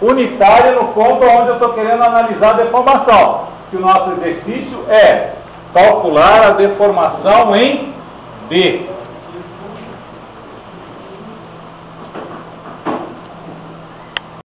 unitária no ponto onde eu estou querendo analisar a deformação. Que o nosso exercício é calcular a deformação em D.